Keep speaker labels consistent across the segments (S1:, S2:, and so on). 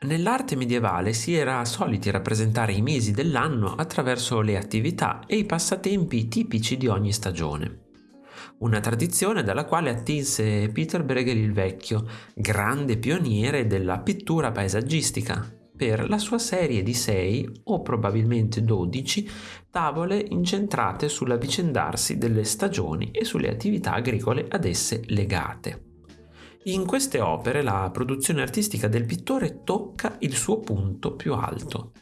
S1: Nell'arte medievale si era soliti rappresentare i mesi dell'anno attraverso le attività e i passatempi tipici di ogni stagione. Una tradizione dalla quale attinse Peter Bruegel il Vecchio, grande pioniere della pittura paesaggistica, per la sua serie di sei o probabilmente dodici tavole incentrate sull'avvicendarsi delle stagioni e sulle attività agricole ad esse legate. In queste opere la produzione artistica del pittore tocca il suo punto più alto.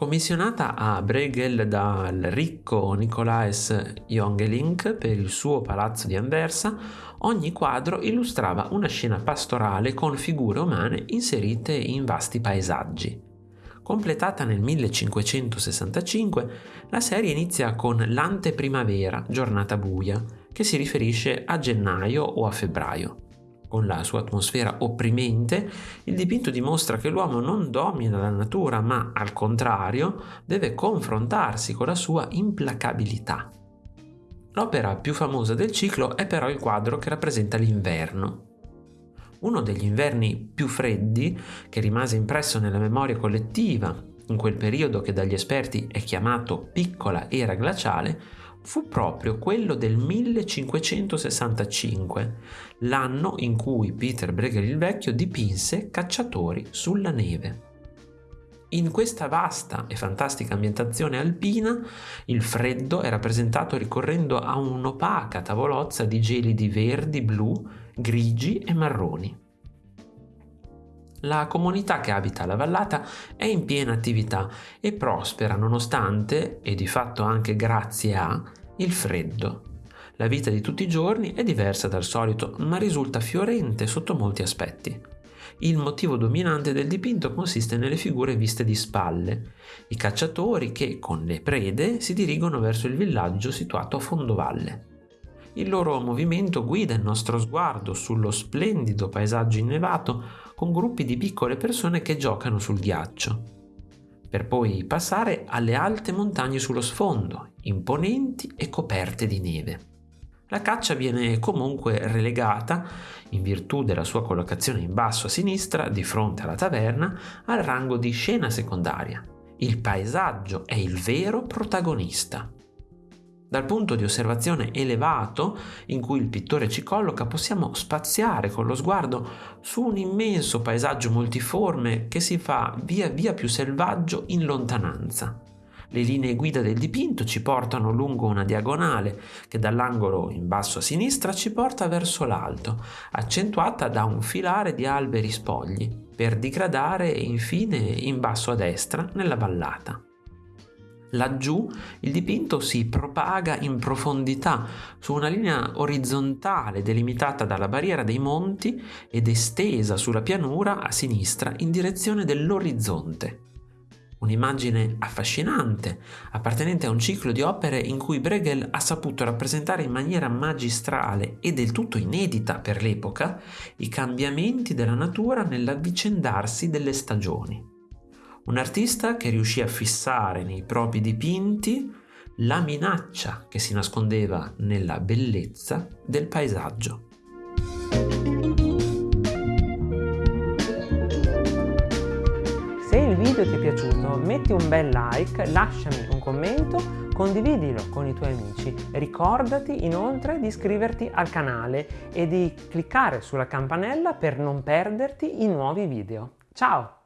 S1: Commissionata a Bruegel dal ricco Nicolaes Jongeling per il suo palazzo di Anversa, ogni quadro illustrava una scena pastorale con figure umane inserite in vasti paesaggi. Completata nel 1565, la serie inizia con l'anteprimavera, giornata buia, che si riferisce a gennaio o a febbraio. Con la sua atmosfera opprimente, il dipinto dimostra che l'uomo non domina la natura, ma al contrario deve confrontarsi con la sua implacabilità. L'opera più famosa del ciclo è però il quadro che rappresenta l'inverno. Uno degli inverni più freddi, che rimase impresso nella memoria collettiva in quel periodo che dagli esperti è chiamato piccola era glaciale, fu proprio quello del 1565, l'anno in cui Peter Bruegel il Vecchio dipinse Cacciatori sulla neve. In questa vasta e fantastica ambientazione alpina, il freddo è rappresentato ricorrendo a un'opaca tavolozza di gelidi verdi, blu, grigi e marroni. La comunità che abita la vallata è in piena attività e prospera nonostante, e di fatto anche grazie a, il freddo. La vita di tutti i giorni è diversa dal solito, ma risulta fiorente sotto molti aspetti. Il motivo dominante del dipinto consiste nelle figure viste di spalle, i cacciatori che, con le prede, si dirigono verso il villaggio situato a fondovalle. Il loro movimento guida il nostro sguardo sullo splendido paesaggio innevato con gruppi di piccole persone che giocano sul ghiaccio, per poi passare alle alte montagne sullo sfondo, imponenti e coperte di neve. La caccia viene comunque relegata, in virtù della sua collocazione in basso a sinistra, di fronte alla taverna, al rango di scena secondaria. Il paesaggio è il vero protagonista. Dal punto di osservazione elevato in cui il pittore ci colloca possiamo spaziare con lo sguardo su un immenso paesaggio multiforme che si fa via via più selvaggio in lontananza. Le linee guida del dipinto ci portano lungo una diagonale che dall'angolo in basso a sinistra ci porta verso l'alto, accentuata da un filare di alberi spogli, per digradare infine in basso a destra nella vallata. Laggiù il dipinto si propaga in profondità su una linea orizzontale delimitata dalla barriera dei monti ed estesa sulla pianura a sinistra in direzione dell'orizzonte. Un'immagine affascinante, appartenente a un ciclo di opere in cui Bruegel ha saputo rappresentare in maniera magistrale e del tutto inedita per l'epoca i cambiamenti della natura nell'avvicendarsi delle stagioni. Un artista che riuscì a fissare nei propri dipinti la minaccia che si nascondeva nella bellezza del paesaggio.
S2: Se il video ti è piaciuto metti un bel like, lasciami un commento, condividilo con i tuoi amici. Ricordati inoltre di iscriverti al canale e di cliccare sulla campanella per non perderti i nuovi video. Ciao!